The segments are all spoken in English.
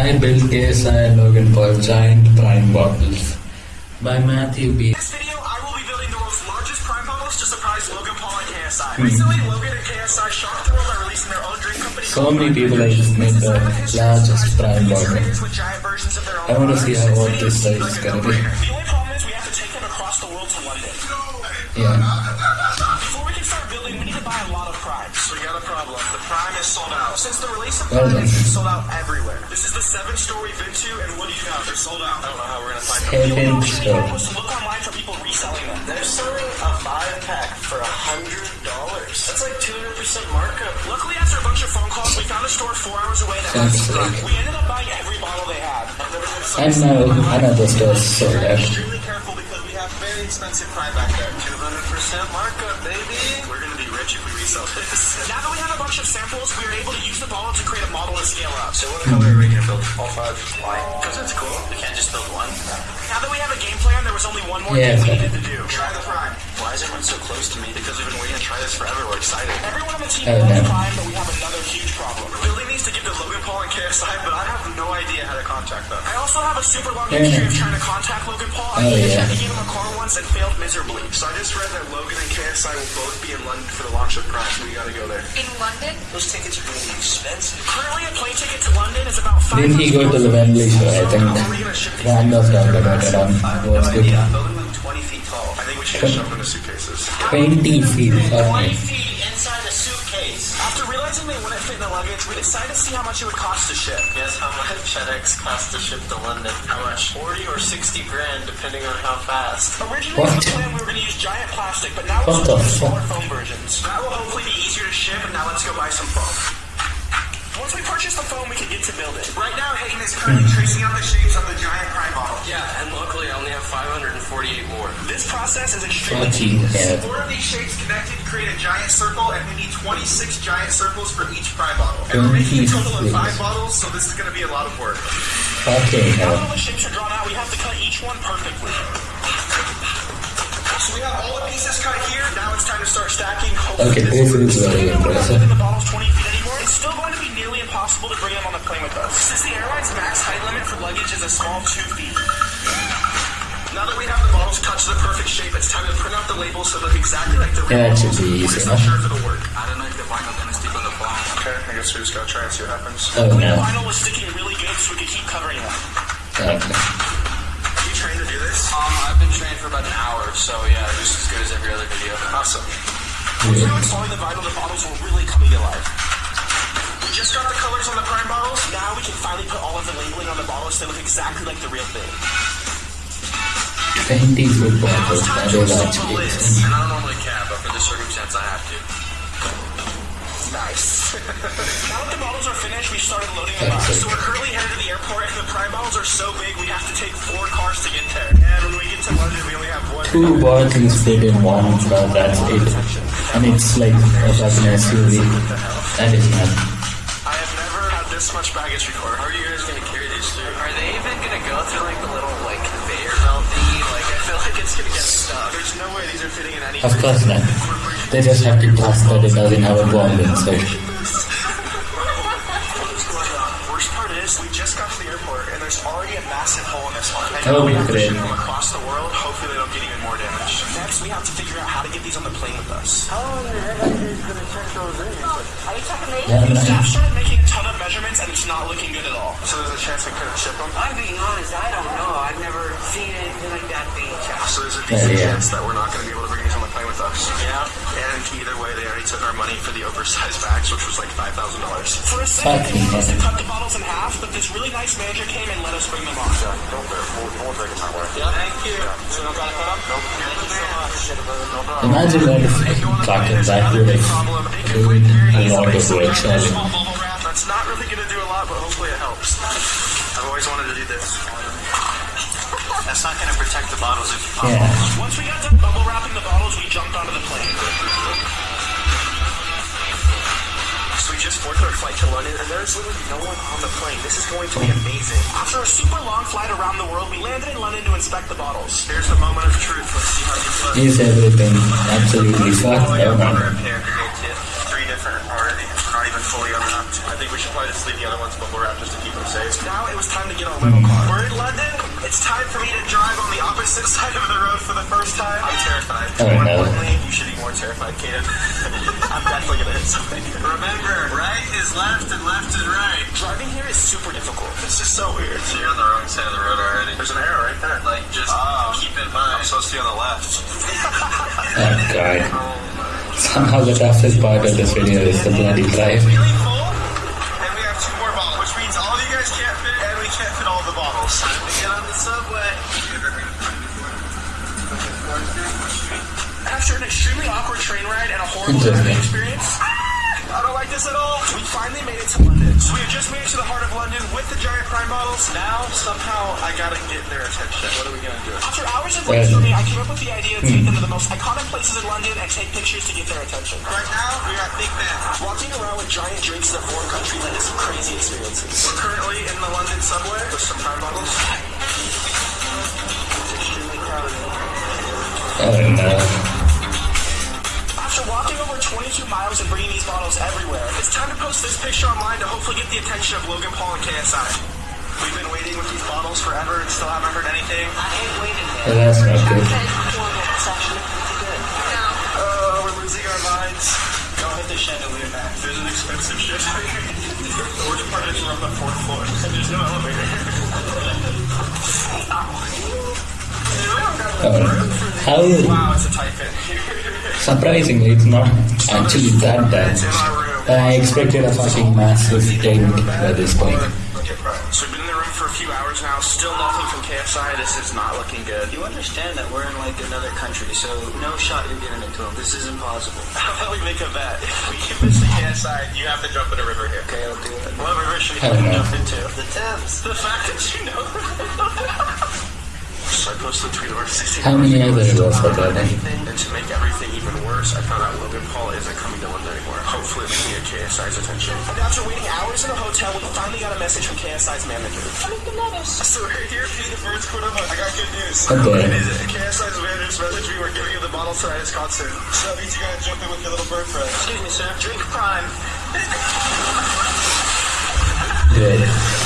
I built KSI and Logan Paul giant prime bottles by Matthew B. In this video, I will be building the world's largest prime bottles to surprise Logan Paul and KSI. Mm-hmm. Recently, Logan and KSI shocked the world by releasing their own drink company. So many people have just made the largest prime bottle. with giant versions of their own I want to see how what this size is gonna be. The only problem is we have to take them across the world to London. Yeah. Is sold out. Since the release of Well prime, done. it's sold out everywhere. This is the seventh store we've been to, and what do you know? They're sold out. I don't know how we're gonna find them. The only Seventh option we store. had was to look online for people reselling them. They're selling a five pack for a hundred dollars. That's like two hundred percent markup. Luckily, after a bunch of phone calls, we found a store four hours away that Sounds has the prime. like- We ended up buying every bottle they had. I know, never been so And now another store is sold out. extremely careful because we have very expensive prime back there. Two hundred percent markup, baby. We're gonna be rich if we resell this. Now that we have a bunch of samples, we are able to use the bottle to create a model and scale up. So what color are we gonna build? All five. Why? Because it's cool. We can't just build one. Now that we have a game plan, there was only one more Yeah, thing we needed to do. Try the prime. Why is everyone so close to me? Because we've been waiting to try this forever. We're excited. Everyone on the team Oh, loves no. prime, but we have another huge problem. We're building these to give to Logan Paul and KSI, but I have no idea how to contact them. I also have a super long Yeah. history of trying to contact Logan Paul. I Oh, even yeah. tried to give him a car once and failed miserably. So I just read that Logan and KSI will both be in London for the launch of Prime, so we gotta go there. In London? Those tickets are gonna be expensive. Currently, a plane ticket to London is about five. Didn't he go to the Wembley show? I think Randolph talked about it on what's good. Building them twenty feet tall. I think we should just shove them in the suitcases. 20 feet. Okay. feet inside a suitcase. After realizing they wouldn't fit in the luggage, we decided to see how much it would cost to ship. Guess how much FedEx costs to ship to London? How much? Forty or sixty grand, depending on how fast. Originally, What? the plan we were going to use giant plastic, but now What we're the using smaller foam versions. That will hopefully be easier to ship, and now let's go buy some foam. Once we purchase the foam, we can get to building. Right now, Hayden is currently tracing out the shapes 20 head. Four of these shapes connected create a giant circle, and we need 26 giant circles for each prime bottle. And we're making a total of five bottles, so this is going to be a lot of work. Okay, Now that all the shapes are drawn out, we have to cut each one perfectly. So we have all the pieces cut here. Now it's time to start stacking. Okay, both of these are in the bottles 20 feet anymore. It's still going to be nearly impossible to bring them on the plane with us. Since the airline's max height limit for luggage is a small 2 feet. Now that we have the bottles cut to the perfect shape, print out the labels so look exactly like the real Yeah, it should be We're easy not enough. sure if it'll work. I don't know if the vinyl gonna stick on the bottom. Okay, I guess we just gotta try and see what happens. Oh, The no. vinyl was sticking really good, so we could keep covering them. Okay. Are you trained to do this? Um, I've been trained for about an hour, so yeah, just as good as every other video. Awesome. Once we're installing the vinyl, the bottles will really come to life. We just got the colors on the prime bottles. Now we can finally put all of the labeling on the bottles so they look exactly like the real thing. 20 foot Now bottles. it's time That to is install the actually lids. insane. And I don't normally cap, but for this circumstance, I have to. Nice. now that the bottles are finished, we started loading them up. So we're currently headed to the airport, and the prime bottles are so big we have to take four cars to get there. And when we get to London, we only have one. Two bottles fit in one but that's it. And it's like a fucking SUV. That is mad. I have never had this much baggage before. How are you guys Of course not. They just have to trust that it doesn't have a bomb inside. Worst part is, we just got to the airport and there's already a massive hole in this one. And Oh, now we have to great. ship across the world. Hopefully, they don't get even more damage. Next, we have to figure out how to get these on the plane with us. how Are you talking to me? Yeah, Staff man. started making a ton of measurements and it's not looking good at all. So there's a chance we couldn't ship them. I'm being honest, I don't know. I've never seen anything like that being checked. So there's a oh, decent Yeah, yeah. chance that we're not going to be able to bring these on the plane with us. Yeah. And either way, they already took our money for the oversized bags, which was like five thousand dollars. For a second, Fucking we wanted to cut the bottles in half, but this really nice manager came and let us bring them on. Don't bear. We'll, we'll take it that way. Yeah. Thank you. So don't gotta cut them? Nope. Thank you so much. Imagine that if fucking that would have doing a lot of work, sorry. Small bubble wrap. That's not really going to do a lot, but hopefully it helps. I've always wanted to do this. That's not gonna protect the bottles if you pop Yeah. Once we got done bubble wrapping the bottles, we jumped onto the plane. So we just boarded our flight to London, and there's literally no one on the plane. This is going to be amazing. After a super long flight around the world, we landed in London to inspect the bottles. Here's the moment of truth. Let's see how these look. Is everything absolutely. Three different already. We're not fully unwrapped. I think we should probably just leave leave the other ones bubble wrap just to keep them safe. Now it was time to get our rental car. We're in London. It's time for me to drive on the opposite side of the road for the first time. I'm terrified. Oh, more no. importantly, you should be more terrified, Kaden. I'm definitely gonna hit something. Remember, right is left and left is right. Driving here is super difficult. It's just so weird. So you're on the wrong side of the road already. There's an arrow right there. Like, just Oh. keep in mind. I'm supposed to be on the left. Oh god. Somehow the toughest part of this video is the bloody drive. Really full. And we have two more bottles, which means all of you guys can't fit, and we can't fit all the bottles. Time to get on the subway. After an extremely awkward train ride and a horrible experience, I don't like this at all. We finally made it to London. So we have just made it to the heart of London with the giant prime bottles. Now, somehow, I gotta get their attention. What are we gonna do? After hours of brainstorming, I came up with the idea to take them to the most iconic places in London and take pictures to get their attention. Right now, we are at Big Ben. Walking around with giant drinks in a foreign country led to some crazy experiences. We're currently in the London subway with some prime bottles. It's extremely crowded. 22 miles and bringing these bottles everywhere, it's time to post this picture online to hopefully get the attention of Logan Paul and KSI. We've been waiting with these bottles forever and still haven't heard anything. I ain't waiting Well, there. that's not good. It's actually pretty good. Oh, we're losing our minds. Don't hit the chandelier, man. There's an expensive shit. the worst part is we're on the fourth floor and there's no elevator. Oh, how wow, it's a tight fit. Surprisingly it's not actually that bad. It's in our room. I expected a fucking massive tank by this point. So we've been in the room for a few hours now. Still nothing from KSI. This is not looking good. You understand that we're in like another country, so no shot you're getting it to him. This is impossible. How about we make a bet? If we can miss the KSI, you have to jump in a river here. Okay, I'll do it. What river should we I don't jump into? The Thames. The fact that you know. so I posted a tweet over 16 How many other rivers are there then? And to make everything even worse, I found out Logan Paul isn't coming to London anymore. Hopefully, we can get KSI's attention. And after waiting hours in a hotel, we finally got a message from KSI's manager. So right here, be the first quote of I got good news. Okay. What is it? KSI's manager's message. we were giving you the bottle tonight at concert. So that means you gotta jump in with your little bird friend. Excuse me, sir. Drink Prime. Good.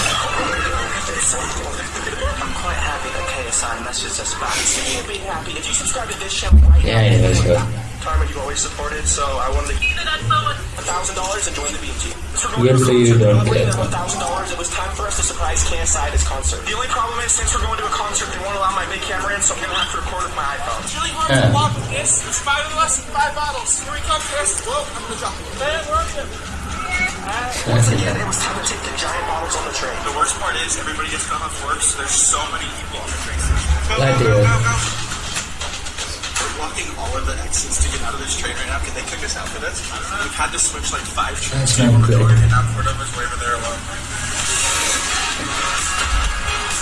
I'm quite happy that KSI messaged us back. Speaking of being happy, if you subscribe to this right Yeah, now, yeah, sure. Karma you've always supported, so I wanted to give a thousand dollars and join the team. So we're Good going for to you, don't care. one thousand dollars. It was time for us to surprise KSI at his concert. The only problem is since we're going to a concert, they won't allow my big camera in, so I'm gonna have to record with my iPhone. It's really hard Yeah. to walk with this. There's five of us and five bottles. Here we come, Chris. Whoa, I'm gonna drop it. Man, it? Once again, it was time to take the giant bottles on the train. The worst part is everybody gets cut off work, so there's so many people on the train. Go, Like go, go, go, go. We're blocking all of the exits to get out of this train right now. Can they kick us out for this? We've had to switch like five trains. That's not good. And now Cordova's way over there alone.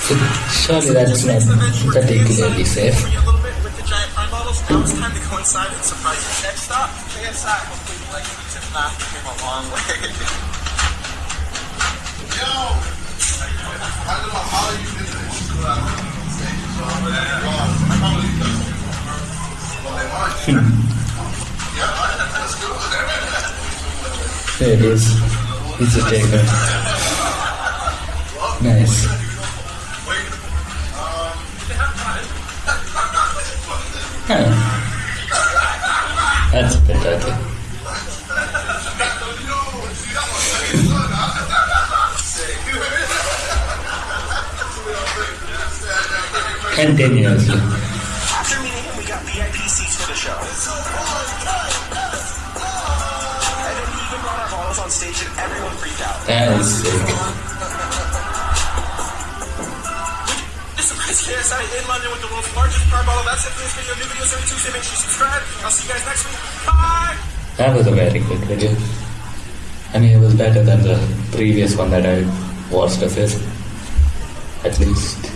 So, surely that's not particularly safe. We a little bit with the giant bottles. Now it's time to go inside and surprise you. Next stop, KSI. Hopefully you like these. If not, we came a long way. Yo! I don't know how you did this. There it is. It's a taker. Nice. Continuously. After meeting him, we got VIP seats for the show. And then he even brought our bottles on stage and everyone freaked out. That is sick. This is KSI in London with the world's largest prime bottle. That's it for this video. New videos every Tuesday. Make sure you subscribe. I'll see you guys next week. Bye! That was a very good video. I mean, it was better than the previous one that I watched of his. At least.